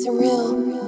Surreal.